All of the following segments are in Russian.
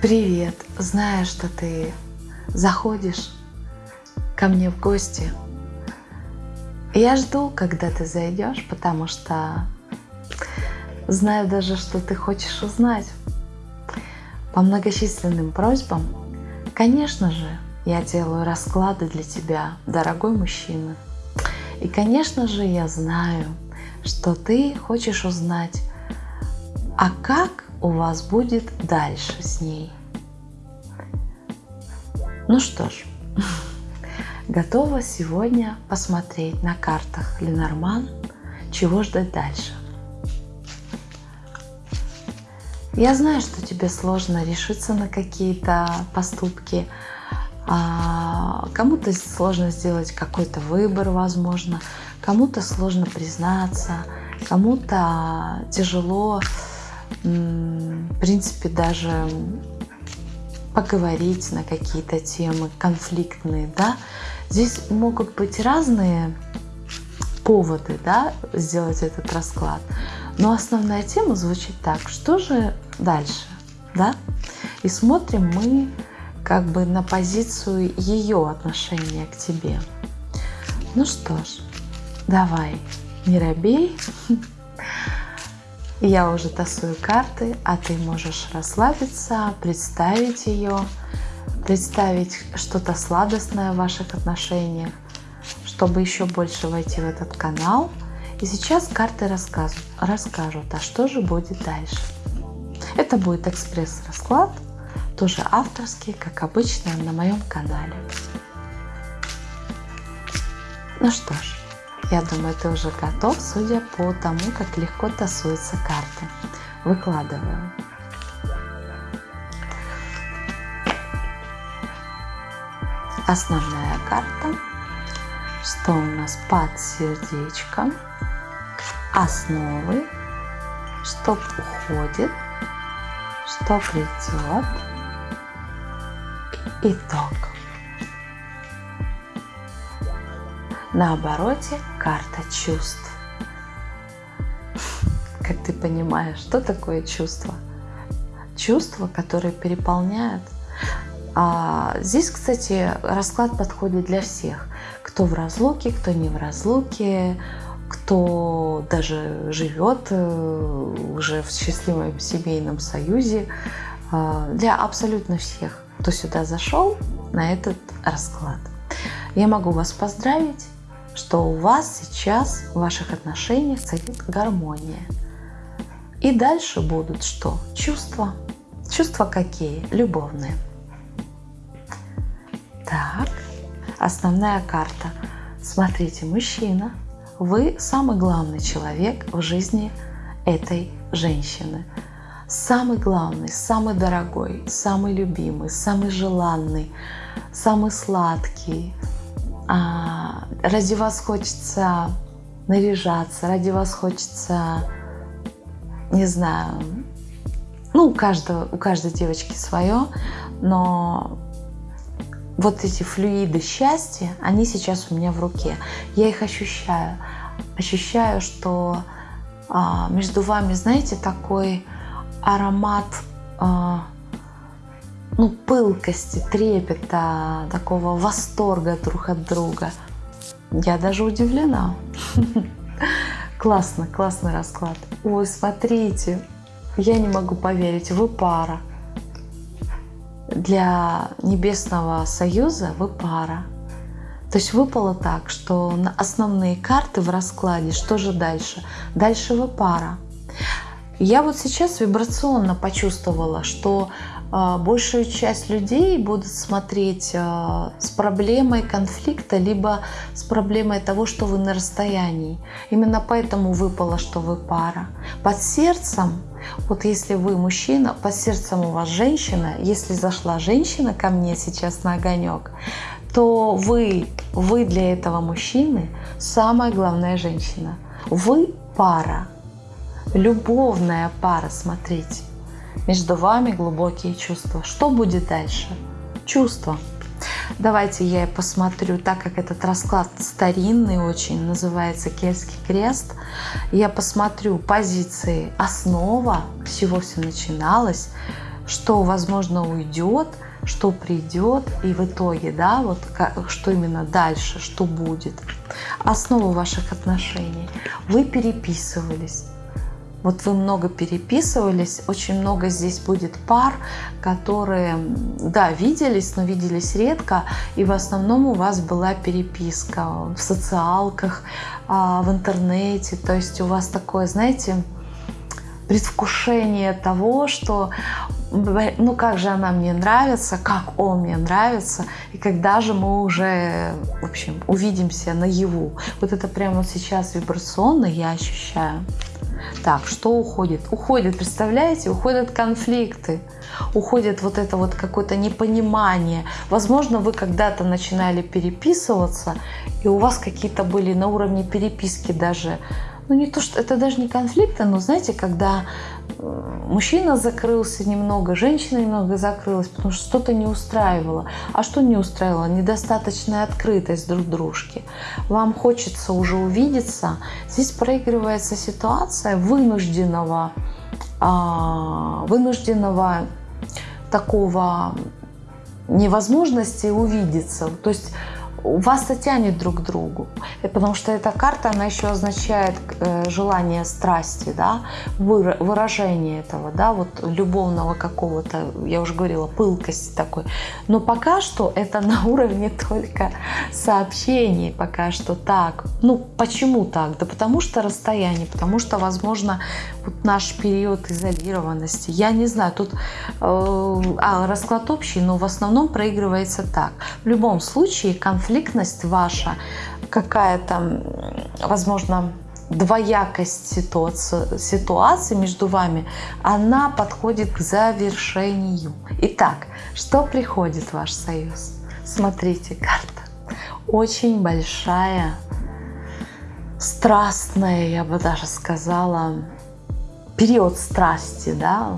Привет! Знаю, что ты заходишь ко мне в гости. Я жду, когда ты зайдешь, потому что знаю даже, что ты хочешь узнать. По многочисленным просьбам, конечно же, я делаю расклады для тебя, дорогой мужчина. И, конечно же, я знаю, что ты хочешь узнать, а как у вас будет дальше с ней. Ну что ж, готова сегодня посмотреть на картах Ленорман, чего ждать дальше. Я знаю, что тебе сложно решиться на какие-то поступки, а, кому-то сложно сделать какой-то выбор, возможно, кому-то сложно признаться, кому-то тяжело, в принципе, даже поговорить на какие-то темы конфликтные, да. Здесь могут быть разные поводы, да, сделать этот расклад. Но основная тема звучит так, что же дальше, да? И смотрим мы как бы на позицию ее отношения к тебе. Ну что ж, давай, не робей. Я уже тасую карты, а ты можешь расслабиться, представить ее, представить что-то сладостное в ваших отношениях, чтобы еще больше войти в этот канал. И сейчас карты расскажут, расскажут, а что же будет дальше. Это будет экспресс-расклад, тоже авторский, как обычно на моем канале. Ну что ж, я думаю, ты уже готов, судя по тому, как легко тасуются карты. Выкладываю. Основная карта. Что у нас под сердечком? Основы. Что уходит? Что придет? Итог. На обороте карта чувств. Как ты понимаешь, что такое чувство? Чувства, которые переполняют. А здесь, кстати, расклад подходит для всех. Кто в разлуке, кто не в разлуке, кто даже живет э, уже в счастливом семейном союзе. А, для абсолютно всех, кто сюда зашел на этот расклад. Я могу вас поздравить что у вас сейчас в ваших отношениях царит гармония. И дальше будут что? Чувства. Чувства какие? Любовные. Так, основная карта. Смотрите, мужчина, вы самый главный человек в жизни этой женщины. Самый главный, самый дорогой, самый любимый, самый желанный, самый сладкий, а, ради вас хочется наряжаться, ради вас хочется, не знаю, ну, у, каждого, у каждой девочки свое, но вот эти флюиды счастья, они сейчас у меня в руке. Я их ощущаю. Ощущаю, что а, между вами, знаете, такой аромат а, ну, пылкости, трепета, такого восторга друг от друга. Я даже удивлена. Классно, классный расклад. Ой, смотрите, я не могу поверить, вы пара. Для Небесного Союза вы пара. То есть выпало так, что на основные карты в раскладе, что же дальше? Дальше вы пара. Я вот сейчас вибрационно почувствовала, что большую часть людей будут смотреть а, с проблемой конфликта, либо с проблемой того, что вы на расстоянии. Именно поэтому выпало, что вы пара. Под сердцем, вот если вы мужчина, под сердцем у вас женщина, если зашла женщина ко мне сейчас на огонек, то вы, вы для этого мужчины самая главная женщина. Вы пара, любовная пара, смотрите. Между вами глубокие чувства. Что будет дальше? Чувства. Давайте я посмотрю, так как этот расклад старинный очень, называется Кельтский крест, я посмотрю позиции основа, с чего все начиналось, что, возможно, уйдет, что придет, и в итоге, да, вот как, что именно дальше, что будет. Основу ваших отношений. Вы переписывались. Вот вы много переписывались, очень много здесь будет пар, которые, да, виделись, но виделись редко, и в основном у вас была переписка в социалках, а, в интернете, то есть у вас такое, знаете, предвкушение того, что ну как же она мне нравится, как он мне нравится, и когда же мы уже, в общем, увидимся наяву. Вот это прямо сейчас вибрационно я ощущаю. Так, что уходит? Уходит, представляете, уходят конфликты, уходит вот это вот какое-то непонимание. Возможно, вы когда-то начинали переписываться, и у вас какие-то были на уровне переписки даже ну не то, что это даже не конфликты, но знаете, когда мужчина закрылся немного, женщина немного закрылась, потому что что-то не устраивало. А что не устраивало? Недостаточная открытость друг дружки. Вам хочется уже увидеться. Здесь проигрывается ситуация вынужденного, а, вынужденного такого невозможности увидеться. То есть вас-то тянет друг к другу. Потому что эта карта, она еще означает э, желание страсти, да, выражение этого, да, вот любовного какого-то, я уже говорила, пылкости такой. Но пока что это на уровне только сообщений, пока что так. Ну, почему так? Да потому что расстояние, потому что, возможно, вот наш период изолированности. Я не знаю, тут э, а, расклад общий, но в основном проигрывается так. В любом случае конфликтность ваша какая-то, возможно, двоякость ситуации, ситуации между вами, она подходит к завершению. Итак, что приходит в ваш союз? Смотрите, карта. Очень большая, страстная, я бы даже сказала, период страсти, да,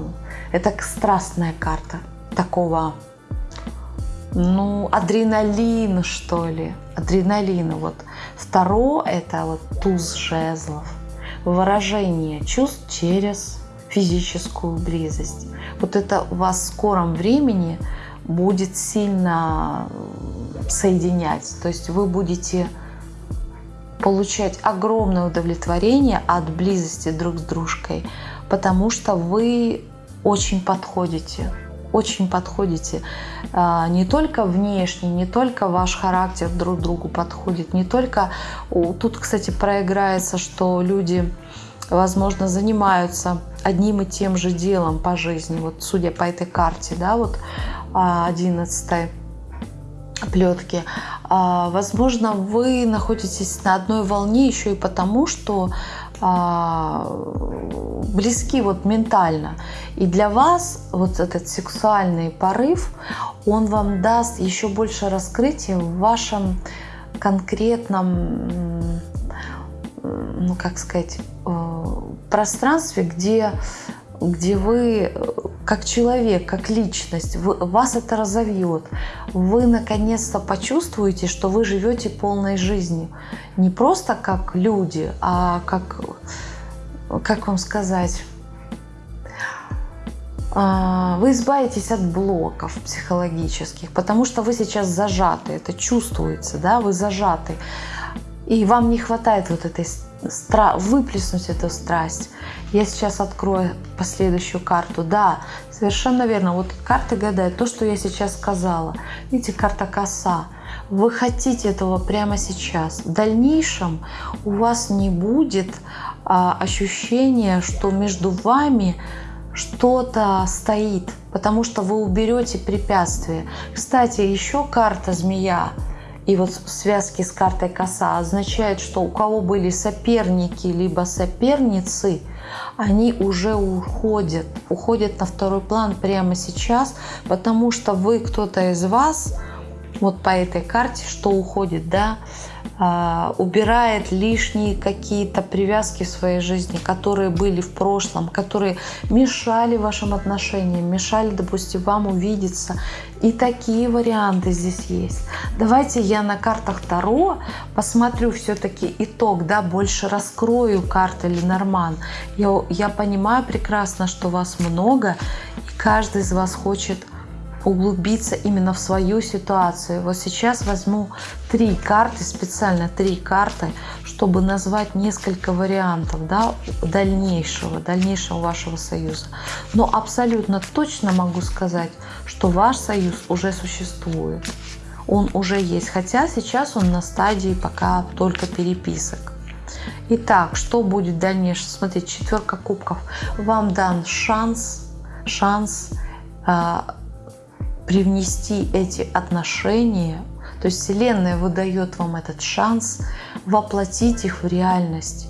это страстная карта такого, ну, адреналин, что ли, адреналина. Вот второе – это вот туз жезлов, выражение чувств через физическую близость. Вот это у вас в скором времени будет сильно соединять. То есть вы будете получать огромное удовлетворение от близости друг с дружкой, потому что вы очень подходите, очень подходите. А, не только внешне, не только ваш характер друг другу подходит, не только... Тут, кстати, проиграется, что люди, возможно, занимаются одним и тем же делом по жизни. Вот судя по этой карте, да, вот 11 а, плетки. А, возможно, вы находитесь на одной волне еще и потому, что близки вот ментально. И для вас вот этот сексуальный порыв, он вам даст еще больше раскрытия в вашем конкретном, ну как сказать, э, пространстве, где где вы э, как человек, как личность, вы, вас это разовьет. Вы наконец-то почувствуете, что вы живете полной жизнью. Не просто как люди, а как, как вам сказать, а, вы избавитесь от блоков психологических, потому что вы сейчас зажаты, это чувствуется, да, вы зажаты. И вам не хватает вот этой стра выплеснуть эту страсть. Я сейчас открою последующую карту. Да, совершенно верно. Вот карты гадают то, что я сейчас сказала. Видите, карта коса. Вы хотите этого прямо сейчас. В дальнейшем у вас не будет а, ощущения, что между вами что-то стоит, потому что вы уберете препятствия. Кстати, еще карта змея и вот в связке с картой коса означает, что у кого были соперники либо соперницы, они уже уходят, уходят на второй план прямо сейчас, потому что вы, кто-то из вас, вот по этой карте, что уходит, да, убирает лишние какие-то привязки в своей жизни, которые были в прошлом, которые мешали вашим отношениям, мешали, допустим, вам увидеться. И такие варианты здесь есть. Давайте я на картах Таро посмотрю все-таки итог, да, больше раскрою карты Ленорман. Я, я понимаю прекрасно, что вас много, и каждый из вас хочет углубиться именно в свою ситуацию. Вот сейчас возьму три карты, специально три карты, чтобы назвать несколько вариантов да, дальнейшего, дальнейшего вашего союза. Но абсолютно точно могу сказать, что ваш союз уже существует. Он уже есть, хотя сейчас он на стадии пока только переписок. Итак, что будет дальнейшее? Смотрите, четверка кубков. Вам дан шанс, шанс а, привнести эти отношения, то есть Вселенная выдает вам этот шанс воплотить их в реальность.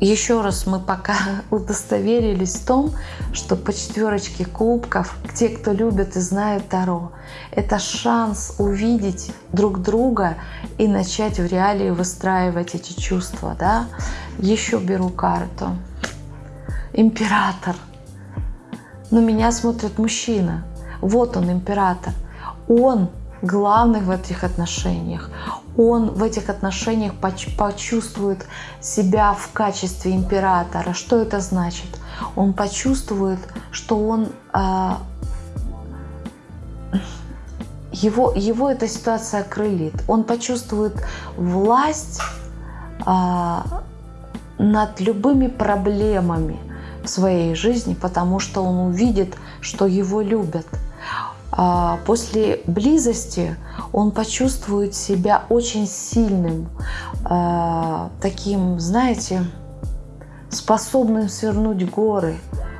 Еще раз мы пока удостоверились в том, что по четверочке кубков, те, кто любят и знают Таро, это шанс увидеть друг друга и начать в реалии выстраивать эти чувства. Да? Еще беру карту. Император. Но меня смотрит мужчина. Вот он, император. Он главный в этих отношениях. Он в этих отношениях почувствует себя в качестве императора. Что это значит? Он почувствует, что он а, его, его эта ситуация крылит. Он почувствует власть а, над любыми проблемами в своей жизни, потому что он увидит, что его любят. А, после близости он почувствует себя очень сильным, а, таким, знаете, способным свернуть горы,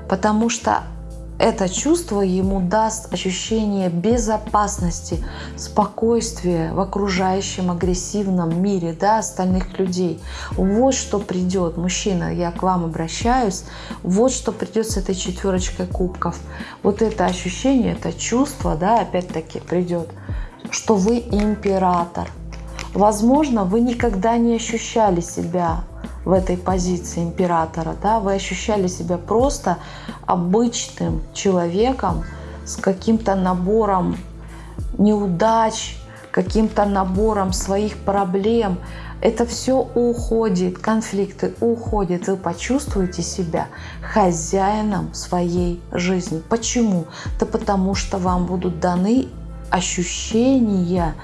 потому что это чувство ему даст ощущение безопасности, спокойствия в окружающем агрессивном мире да, остальных людей. Вот что придет, мужчина, я к вам обращаюсь, вот что придет с этой четверочкой кубков. Вот это ощущение, это чувство, да, опять-таки придет, что вы император. Возможно, вы никогда не ощущали себя в этой позиции императора, да, вы ощущали себя просто обычным человеком с каким-то набором неудач, каким-то набором своих проблем. Это все уходит, конфликты уходят. Вы почувствуете себя хозяином своей жизни. Почему? Да потому что вам будут даны ощущения,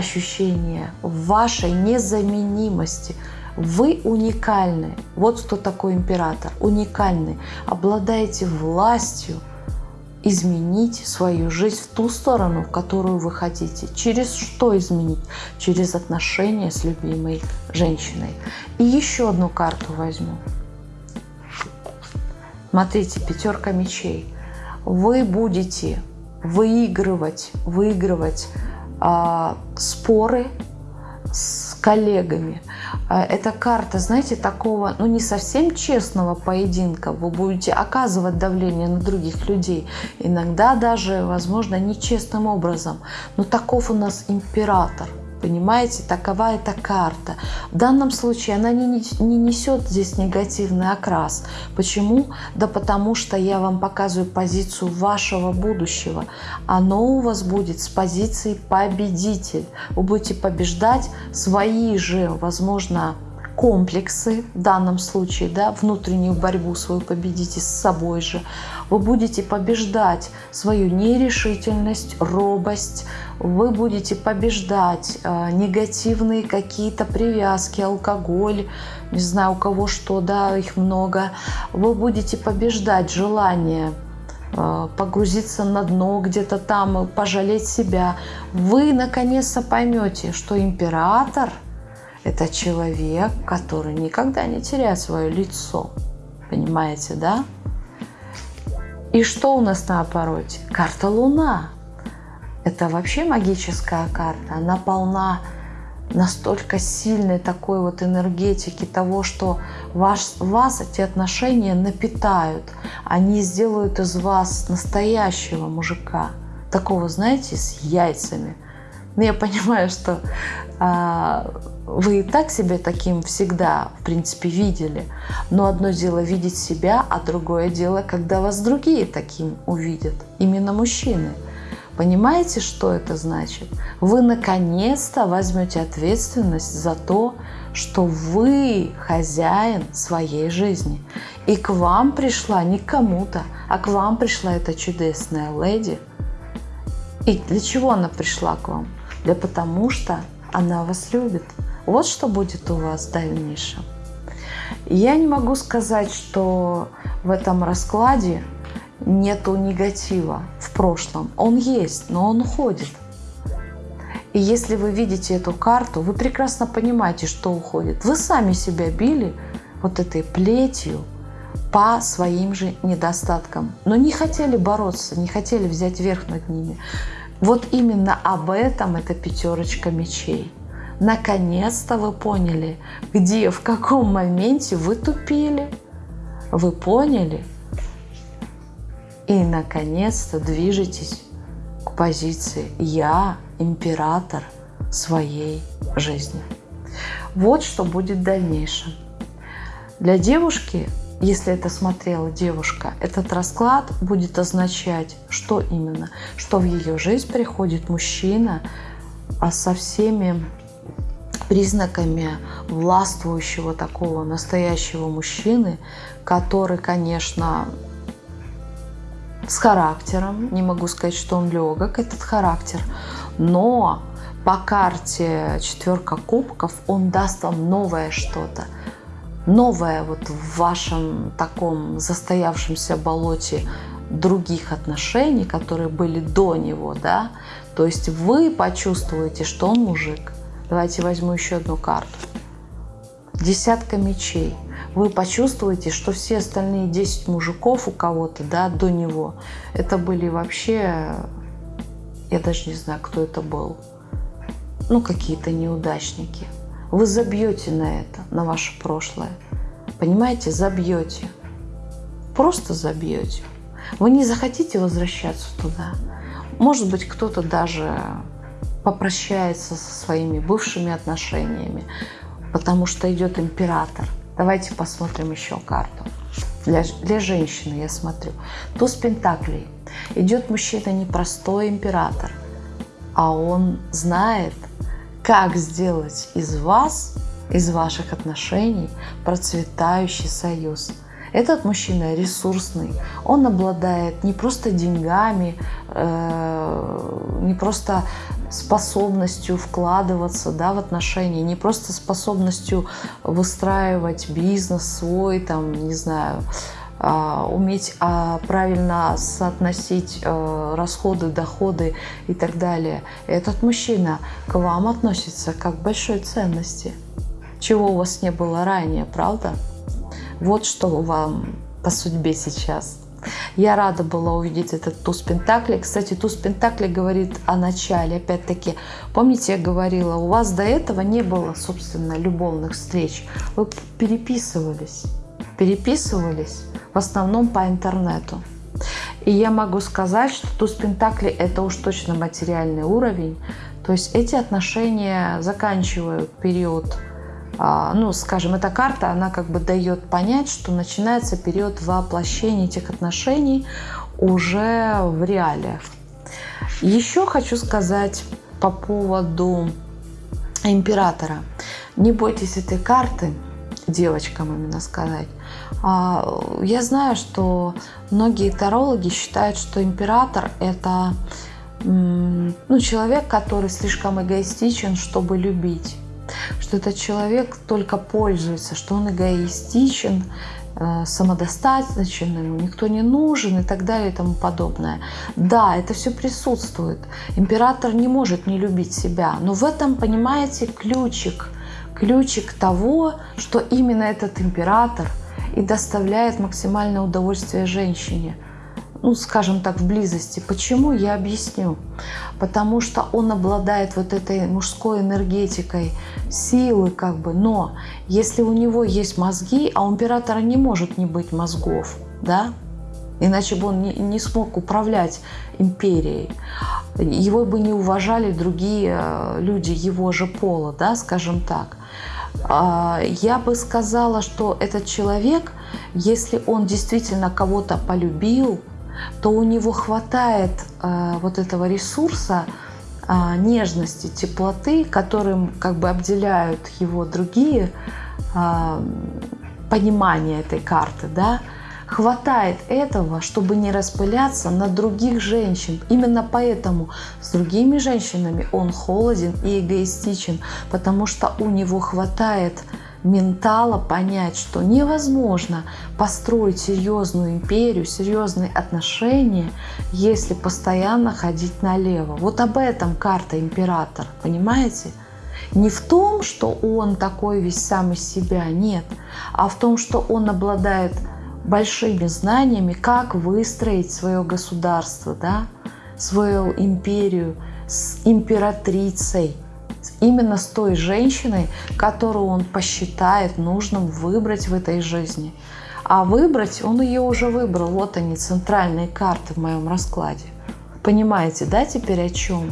ощущения вашей незаменимости – вы уникальны. Вот кто такой император. Уникальный. Обладаете властью изменить свою жизнь в ту сторону, в которую вы хотите. Через что изменить? Через отношения с любимой женщиной. И еще одну карту возьму. Смотрите, пятерка мечей. Вы будете выигрывать, выигрывать споры с коллегами. А, эта карта, знаете, такого, ну не совсем честного поединка. Вы будете оказывать давление на других людей. Иногда даже, возможно, нечестным образом. Но таков у нас император. Понимаете, такова эта карта. В данном случае она не, не несет здесь негативный окрас. Почему? Да потому что я вам показываю позицию вашего будущего. Оно у вас будет с позиции победитель. Вы будете побеждать свои же, возможно, комплексы, в данном случае, да, внутреннюю борьбу свою победите с собой же. Вы будете побеждать свою нерешительность, робость, вы будете побеждать э, негативные какие-то привязки, алкоголь, не знаю, у кого что, да, их много. Вы будете побеждать желание э, погрузиться на дно где-то там, пожалеть себя. Вы наконец-то поймете, что император – это человек, который никогда не теряет свое лицо. Понимаете, да? И что у нас на обороте? Карта Луна. Это вообще магическая карта. Она полна настолько сильной такой вот энергетики того, что ваш, вас эти отношения напитают. Они сделают из вас настоящего мужика. Такого, знаете, с яйцами. Но я понимаю, что а, вы и так себя таким всегда, в принципе, видели. Но одно дело видеть себя, а другое дело, когда вас другие таким увидят. Именно мужчины. Понимаете, что это значит? Вы наконец-то возьмете ответственность за то, что вы хозяин своей жизни. И к вам пришла не кому-то, а к вам пришла эта чудесная леди. И для чего она пришла к вам? Да потому что она вас любит. Вот что будет у вас в дальнейшем. Я не могу сказать, что в этом раскладе нету негатива в прошлом. Он есть, но он уходит. И если вы видите эту карту, вы прекрасно понимаете, что уходит. Вы сами себя били вот этой плетью по своим же недостаткам, но не хотели бороться, не хотели взять верх над ними. Вот именно об этом эта пятерочка мечей. Наконец-то вы поняли, где, в каком моменте вы тупили. Вы поняли? И наконец-то движетесь к позиции «Я император своей жизни». Вот что будет в дальнейшем. Для девушки если это смотрела девушка, этот расклад будет означать, что именно? Что в ее жизнь приходит мужчина а со всеми признаками властвующего такого настоящего мужчины, который, конечно, с характером, не могу сказать, что он легок, этот характер, но по карте четверка кубков он даст вам новое что-то, новое вот в вашем таком застоявшемся болоте других отношений, которые были до него, да, то есть вы почувствуете, что он мужик. Давайте возьму еще одну карту. Десятка мечей. Вы почувствуете, что все остальные 10 мужиков у кого-то, да, до него, это были вообще, я даже не знаю, кто это был, ну, какие-то неудачники. Вы забьете на это, на ваше прошлое. Понимаете, забьете. Просто забьете. Вы не захотите возвращаться туда. Может быть, кто-то даже попрощается со своими бывшими отношениями, потому что идет император. Давайте посмотрим еще карту. Для, для женщины я смотрю. Туз Пентаклей. Идет мужчина непростой император, а он знает, как сделать из вас, из ваших отношений процветающий союз. Этот мужчина ресурсный, он обладает не просто деньгами, э, не просто способностью вкладываться да, в отношения, не просто способностью выстраивать бизнес свой, там, не знаю, а, уметь а, правильно соотносить э, расходы, доходы и так далее. Этот мужчина к вам относится как к большой ценности, чего у вас не было ранее, правда? Вот что вам по судьбе сейчас. Я рада была увидеть этот туз Пентакли. Кстати, туз Пентакли говорит о начале. Опять-таки, помните, я говорила, у вас до этого не было, собственно, любовных встреч. Вы переписывались. Переписывались в основном по интернету. И я могу сказать, что туз Пентакли – это уж точно материальный уровень. То есть эти отношения заканчивают период, ну, скажем, эта карта, она как бы дает понять, что начинается период воплощения этих отношений уже в реалиях. Еще хочу сказать по поводу императора. Не бойтесь этой карты, девочкам именно сказать. А, я знаю, что многие тарологи считают, что император – это ну, человек, который слишком эгоистичен, чтобы любить. Что этот человек только пользуется, что он эгоистичен, э, самодостаточен, ему никто не нужен и так далее и тому подобное. Да, это все присутствует. Император не может не любить себя, но в этом, понимаете, ключик, ключик того, что именно этот император – и доставляет максимальное удовольствие женщине. Ну, скажем так, в близости. Почему? Я объясню. Потому что он обладает вот этой мужской энергетикой, силы как бы. Но если у него есть мозги, а у императора не может не быть мозгов, да, иначе бы он не, не смог управлять империей. его бы не уважали другие э, люди его же пола, да, скажем так. А, я бы сказала, что этот человек, если он действительно кого-то полюбил, то у него хватает э, вот этого ресурса, а, нежности, теплоты, которым как бы обделяют его другие а, понимания этой карты, да, хватает этого, чтобы не распыляться на других женщин. Именно поэтому с другими женщинами он холоден и эгоистичен, потому что у него хватает ментала понять, что невозможно построить серьезную империю, серьезные отношения, если постоянно ходить налево. Вот об этом карта император, понимаете? Не в том, что он такой весь сам из себя, нет, а в том, что он обладает большими знаниями, как выстроить свое государство, да, свою империю с императрицей, именно с той женщиной, которую он посчитает нужным выбрать в этой жизни. А выбрать он ее уже выбрал. Вот они, центральные карты в моем раскладе. Понимаете, да, теперь о чем?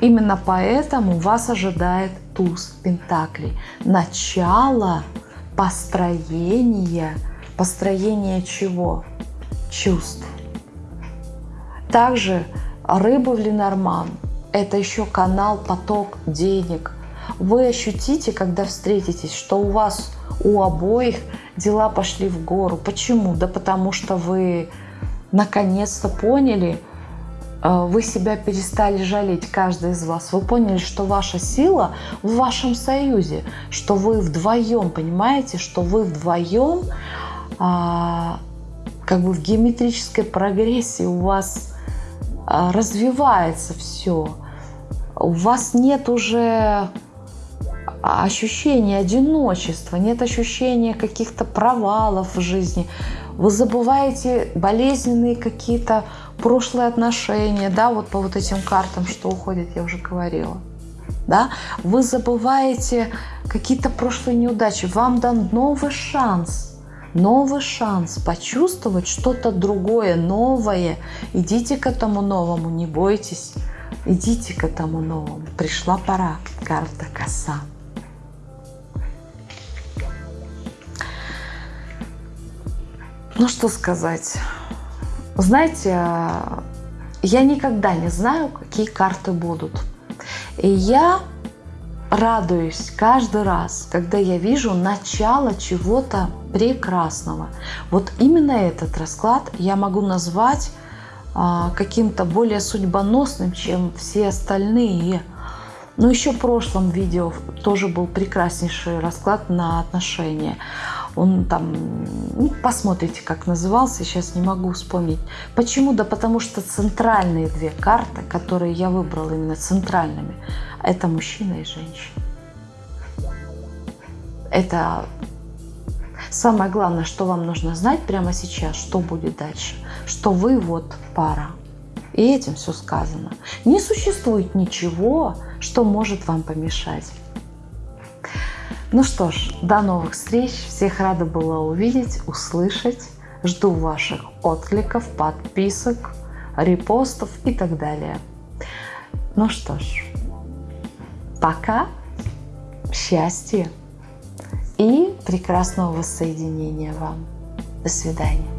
Именно поэтому вас ожидает туз Пентаклей. Начало построения Построение чего? Чувств. Также рыба в Ленорман – это еще канал, поток денег. Вы ощутите, когда встретитесь, что у вас у обоих дела пошли в гору. Почему? Да потому что вы наконец-то поняли, э, вы себя перестали жалеть, каждый из вас. Вы поняли, что ваша сила в вашем союзе, что вы вдвоем, понимаете, что вы вдвоем а, как бы в геометрической прогрессии у вас а, развивается все. У вас нет уже ощущения одиночества, нет ощущения каких-то провалов в жизни. Вы забываете болезненные какие-то прошлые отношения, да, вот по вот этим картам, что уходит, я уже говорила. Да? Вы забываете какие-то прошлые неудачи. Вам дан новый шанс – новый шанс почувствовать что-то другое, новое. Идите к этому новому, не бойтесь. Идите к этому новому. Пришла пора. Карта коса. Ну что сказать. Знаете, я никогда не знаю, какие карты будут. И я радуюсь каждый раз, когда я вижу начало чего-то прекрасного. Вот именно этот расклад я могу назвать а, каким-то более судьбоносным, чем все остальные. Но еще в прошлом видео тоже был прекраснейший расклад на отношения. Он там, ну, посмотрите, как назывался, сейчас не могу вспомнить. Почему? Да потому что центральные две карты, которые я выбрала именно центральными, это мужчина и женщина. Это самое главное, что вам нужно знать прямо сейчас, что будет дальше. Что вы вот пара. И этим все сказано. Не существует ничего, что может вам помешать. Ну что ж, до новых встреч. Всех рада была увидеть, услышать. Жду ваших откликов, подписок, репостов и так далее. Ну что ж, пока, счастья и прекрасного воссоединения вам. До свидания.